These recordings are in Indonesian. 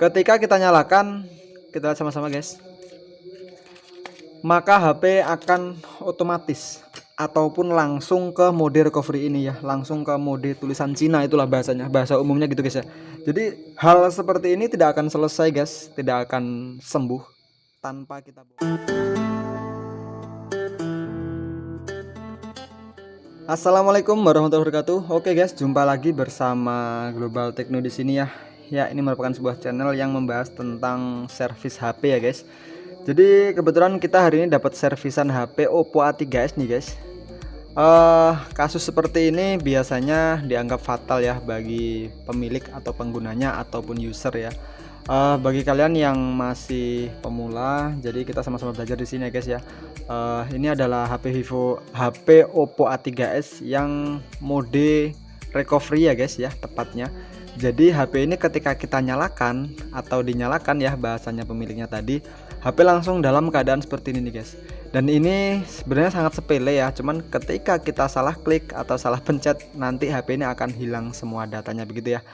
ketika kita nyalakan kita lihat sama-sama guys. Maka HP akan otomatis ataupun langsung ke mode recovery ini ya. Langsung ke mode tulisan Cina itulah bahasanya. Bahasa umumnya gitu guys ya. Jadi hal seperti ini tidak akan selesai guys. Tidak akan sembuh tanpa kita Assalamualaikum warahmatullahi wabarakatuh. Oke guys jumpa lagi bersama Global Techno di sini ya ya ini merupakan sebuah channel yang membahas tentang servis HP ya guys. Jadi kebetulan kita hari ini dapat servisan HP Oppo A3s nih guys. Uh, kasus seperti ini biasanya dianggap fatal ya bagi pemilik atau penggunanya ataupun user ya. Uh, bagi kalian yang masih pemula jadi kita sama-sama belajar di sini ya guys ya. Uh, ini adalah HP Vivo HP Oppo A3s yang mode recovery ya guys ya tepatnya jadi HP ini ketika kita nyalakan atau dinyalakan ya bahasanya pemiliknya tadi HP langsung dalam keadaan seperti ini nih guys. Dan ini sebenarnya sangat sepele ya cuman ketika kita salah klik atau salah pencet nanti HP ini akan hilang semua datanya begitu ya.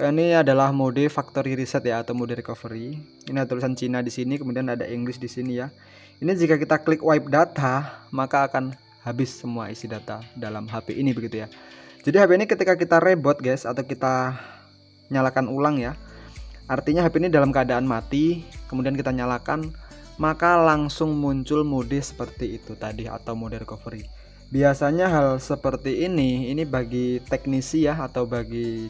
Ini adalah mode factory reset ya atau mode recovery. Ini ada tulisan Cina di sini kemudian ada English di sini ya. Ini jika kita klik wipe data maka akan habis semua isi data dalam HP ini begitu ya. Jadi HP ini ketika kita reboot guys atau kita nyalakan ulang ya. Artinya HP ini dalam keadaan mati kemudian kita nyalakan maka langsung muncul mode seperti itu tadi atau mode recovery. Biasanya hal seperti ini ini bagi teknisi ya atau bagi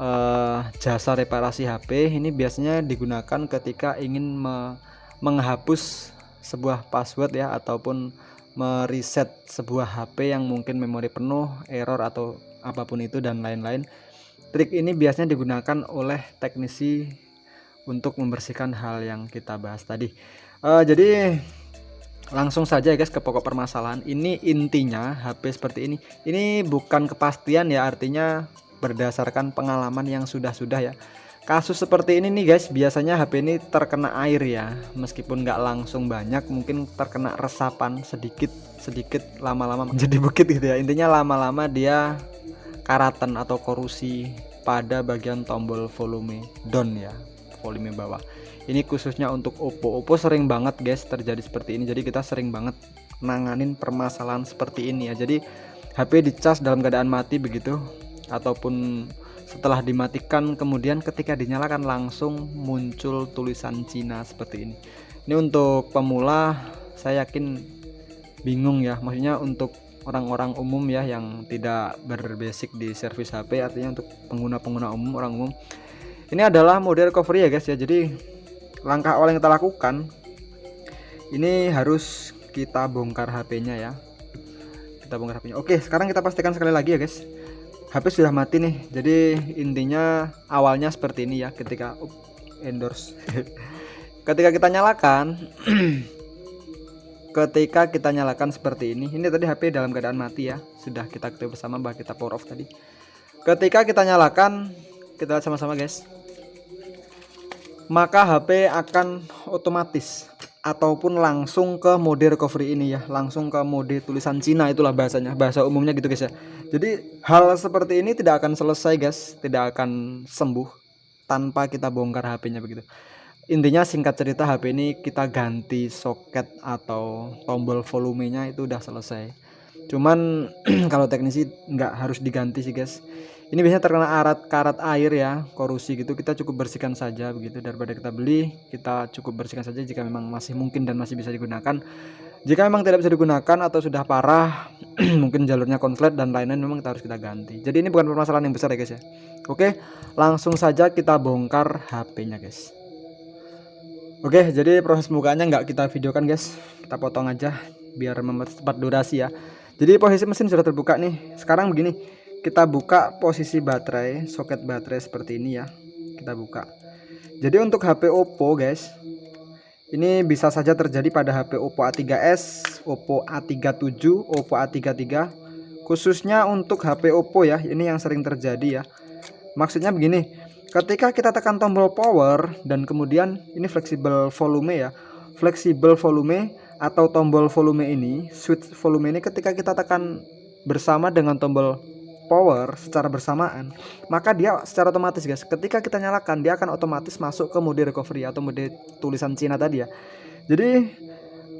uh, jasa reparasi HP ini biasanya digunakan ketika ingin me menghapus sebuah password ya ataupun mereset sebuah HP yang mungkin memori penuh error atau apa pun itu dan lain-lain Trik ini biasanya digunakan oleh teknisi untuk membersihkan hal yang kita bahas tadi. Uh, jadi langsung saja ya guys ke pokok permasalahan. Ini intinya HP seperti ini. Ini bukan kepastian ya artinya berdasarkan pengalaman yang sudah-sudah ya. Kasus seperti ini nih guys, biasanya HP ini terkena air ya, meskipun nggak langsung banyak, mungkin terkena resapan sedikit sedikit lama-lama menjadi bukit gitu ya. Intinya lama-lama dia karatan atau korusi pada bagian tombol volume down ya volume bawah. Ini khususnya untuk Oppo. Oppo sering banget guys terjadi seperti ini. Jadi kita sering banget nanganin permasalahan seperti ini ya. Jadi HP dicas dalam keadaan mati begitu ataupun setelah dimatikan kemudian ketika dinyalakan langsung muncul tulisan Cina seperti ini. Ini untuk pemula saya yakin bingung ya. Maksudnya untuk orang-orang umum ya yang tidak berbasic di servis HP artinya untuk pengguna-pengguna umum orang umum. Ini adalah mode recovery ya guys ya jadi langkah awal yang kita lakukan ini harus kita bongkar HP-nya ya. Kita bongkar HP-nya oke sekarang kita pastikan sekali lagi ya guys HP sudah mati nih. Jadi intinya awalnya seperti ini ya ketika endorse. Ketika kita nyalakan ketika kita nyalakan seperti ini ini tadi HP dalam keadaan mati ya. Sudah kita ketahui bersama bahwa kita power off tadi. Ketika kita nyalakan kita lihat sama-sama guys. Maka HP akan otomatis ataupun langsung ke mode recovery ini ya. Langsung ke mode tulisan Cina itulah bahasanya. Bahasa umumnya gitu guys ya. Jadi hal seperti ini tidak akan selesai guys. Tidak akan sembuh tanpa kita bongkar HP-nya begitu intinya singkat cerita HP ini kita ganti soket atau tombol volumenya itu udah selesai. Cuman kalau teknisi nggak harus diganti sih guys. Ini biasanya terkena arat karat air ya korusi gitu. Kita cukup bersihkan saja begitu. Daripada kita beli kita cukup bersihkan saja jika memang masih mungkin dan masih bisa digunakan. Jika memang tidak bisa digunakan atau sudah parah mungkin jalurnya konslet dan lain-lain memang kita harus kita ganti. Jadi ini bukan permasalahan yang besar ya guys ya. Oke langsung saja kita bongkar HP nya guys Oke, jadi proses pembukanya nggak kita videokan guys, kita potong aja biar mempercepat durasi ya. Jadi posisi mesin sudah terbuka nih. Sekarang begini, kita buka posisi baterai, soket baterai seperti ini ya. Kita buka. Jadi untuk HP Oppo guys, ini bisa saja terjadi pada HP Oppo A3s, Oppo A37, Oppo A33. Khususnya untuk HP Oppo ya, ini yang sering terjadi ya. Maksudnya begini, ketika kita tekan tombol power dan kemudian ini fleksibel volume ya fleksibel volume atau tombol volume ini switch volume ini ketika kita tekan bersama dengan tombol power secara bersamaan maka dia secara otomatis guys. Ketika kita nyalakan dia akan otomatis masuk ke mode recovery atau mode tulisan Cina tadi ya. Jadi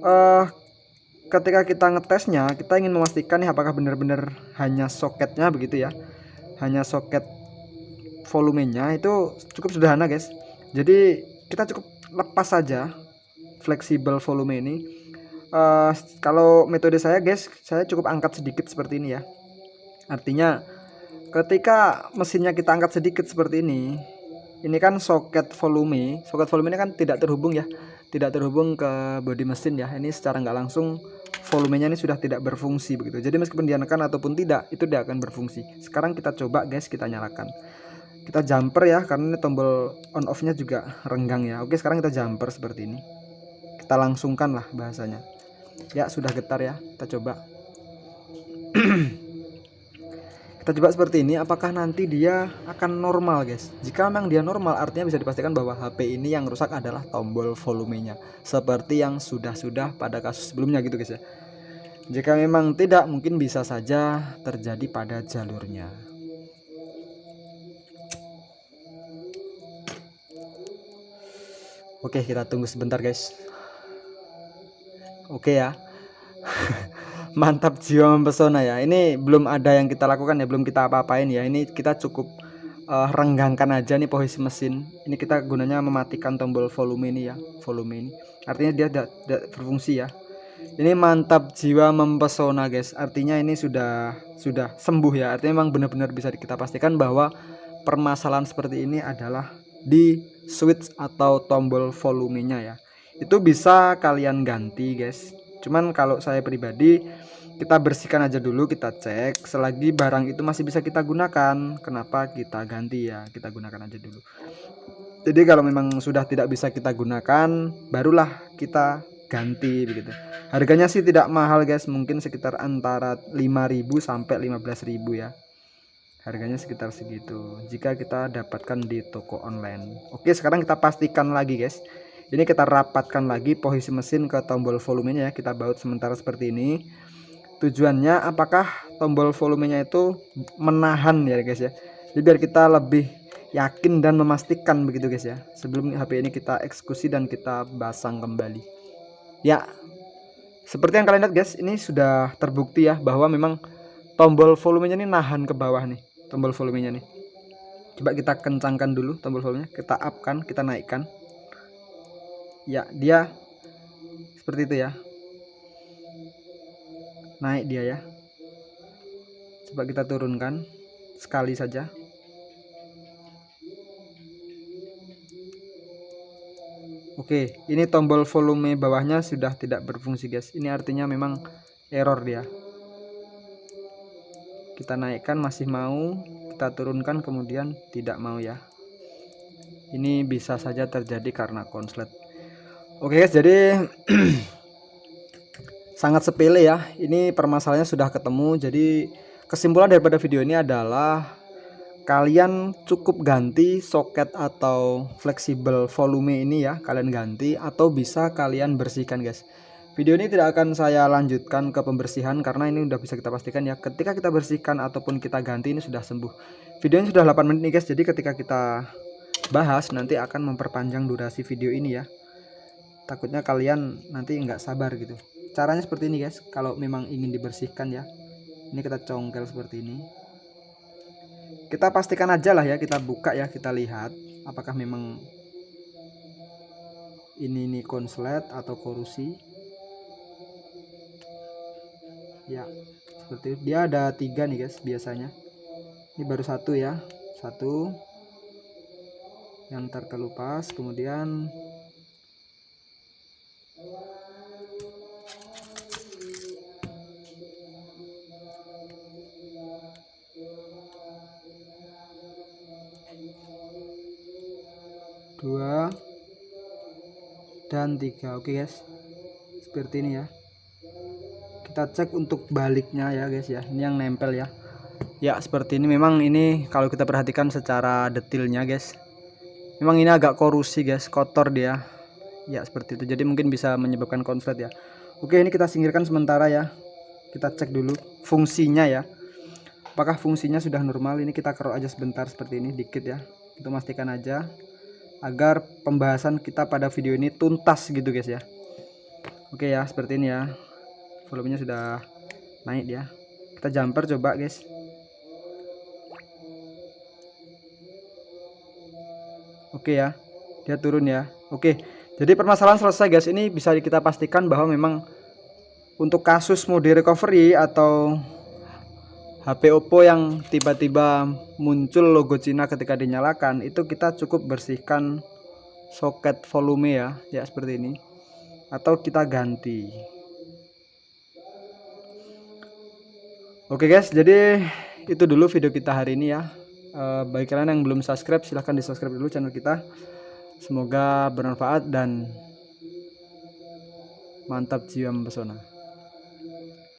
uh, ketika kita ngetesnya kita ingin memastikan nih apakah benar-benar hanya soketnya begitu ya hanya soket volumenya itu cukup sederhana guys. Jadi kita cukup lepas saja fleksibel volume ini. Uh, kalau metode saya guys saya cukup angkat sedikit seperti ini ya. Artinya ketika mesinnya kita angkat sedikit seperti ini ini kan soket volume. Soket volume ini kan tidak terhubung ya. Tidak terhubung ke bodi mesin ya. Ini secara nggak langsung volumenya ini sudah tidak berfungsi begitu. Jadi meskipun dinyalakan ataupun tidak itu tidak akan berfungsi. Sekarang kita coba guys kita nyalakan kita jumper ya karena ini tombol on off nya juga renggang ya. Oke sekarang kita jumper seperti ini. Kita langsungkan lah bahasanya. Ya sudah getar ya. Kita coba. Kita coba seperti ini. Apakah nanti dia akan normal guys? Jika memang dia normal artinya bisa dipastikan bahwa HP ini yang rusak adalah tombol volumenya. Seperti yang sudah-sudah pada kasus sebelumnya gitu guys ya. Jika memang tidak mungkin bisa saja terjadi pada jalurnya Oke kita tunggu sebentar guys. Oke ya. Mantap jiwa mempesona ya. Ini belum ada yang kita lakukan ya. Belum kita apa-apain ya. Ini kita cukup uh, renggangkan aja nih posisi mesin. Ini kita gunanya mematikan tombol volume ini ya. Volume ini. Artinya dia tidak berfungsi ya. Ini mantap jiwa mempesona guys. Artinya ini sudah sudah sembuh ya. Artinya memang benar-benar bisa kita pastikan bahwa permasalahan seperti ini adalah di switch atau tombol volumenya ya. Itu bisa kalian ganti guys. Cuman kalau saya pribadi kita bersihkan aja dulu kita cek. Selagi barang itu masih bisa kita gunakan kenapa kita ganti ya? Kita gunakan aja dulu. Jadi kalau memang sudah tidak bisa kita gunakan barulah kita ganti begitu. Harganya sih tidak mahal guys. Mungkin sekitar antara 5000 sampai 15000 ya harganya sekitar segitu. Jika kita dapatkan di toko online. Oke sekarang kita pastikan lagi guys. Ini kita rapatkan lagi posisi mesin ke tombol volumenya ya. Kita baut sementara seperti ini. Tujuannya apakah tombol volumenya itu menahan ya guys ya? Jadi biar kita lebih yakin dan memastikan begitu guys ya. Sebelum HP ini kita eksekusi dan kita basang kembali. Ya seperti yang kalian lihat guys ini sudah terbukti ya bahwa memang tombol volumenya ini nahan ke bawah nih tombol volumenya nih. Coba kita kencangkan dulu tombol volumenya. Kita upkan kita naikkan. Ya dia seperti itu ya. Naik dia ya. Coba kita turunkan sekali saja. Oke, ini tombol volume bawahnya sudah tidak berfungsi, guys. Ini artinya memang error dia. Kita naikkan masih mau, kita turunkan kemudian tidak mau ya. Ini bisa saja terjadi karena konslet. Oke guys, jadi sangat sepele ya. Ini permasalahannya sudah ketemu. Jadi kesimpulan daripada video ini adalah kalian cukup ganti soket atau fleksibel volume ini ya, kalian ganti atau bisa kalian bersihkan guys. Video ini tidak akan saya lanjutkan ke pembersihan karena ini udah bisa kita pastikan ya. Ketika kita bersihkan ataupun kita ganti ini sudah sembuh. Video ini sudah 8 menit nih guys. Jadi ketika kita bahas nanti akan memperpanjang durasi video ini ya. Takutnya kalian nanti nggak sabar gitu. Caranya seperti ini guys. Kalau memang ingin dibersihkan ya ini kita congkel seperti ini. Kita pastikan aja lah ya kita buka ya kita lihat apakah memang ini ini konslet atau korusi ya seperti itu. Dia ada tiga nih guys biasanya. Ini baru satu ya. Satu. Yang terkelupas kemudian dua dan tiga. Oke guys seperti ini ya kita cek untuk baliknya ya guys ya. Ini yang nempel ya. Ya seperti ini. Memang ini kalau kita perhatikan secara detailnya guys memang ini agak korusi guys kotor dia. Ya seperti itu. Jadi mungkin bisa menyebabkan konslet ya. Oke ini kita singkirkan sementara ya. Kita cek dulu fungsinya ya. Apakah fungsinya sudah normal? Ini kita kerok aja sebentar seperti ini dikit ya. Untuk memastikan aja agar pembahasan kita pada video ini tuntas gitu guys ya. Oke ya seperti ini ya volumenya sudah naik dia. Kita jumper coba guys. Oke ya dia turun ya. Oke jadi permasalahan selesai guys. Ini bisa kita pastikan bahwa memang untuk kasus mode recovery atau HP Oppo yang tiba-tiba muncul logo Cina ketika dinyalakan itu kita cukup bersihkan soket volume ya ya seperti ini. Atau kita ganti oke guys jadi itu dulu video kita hari ini ya. E, bagi kalian yang belum subscribe silahkan di subscribe dulu channel kita. Semoga bermanfaat dan mantap jiwa mempesona